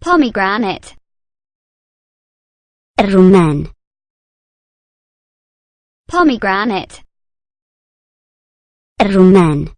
pomegranate. الرمان pomegranate. الرمان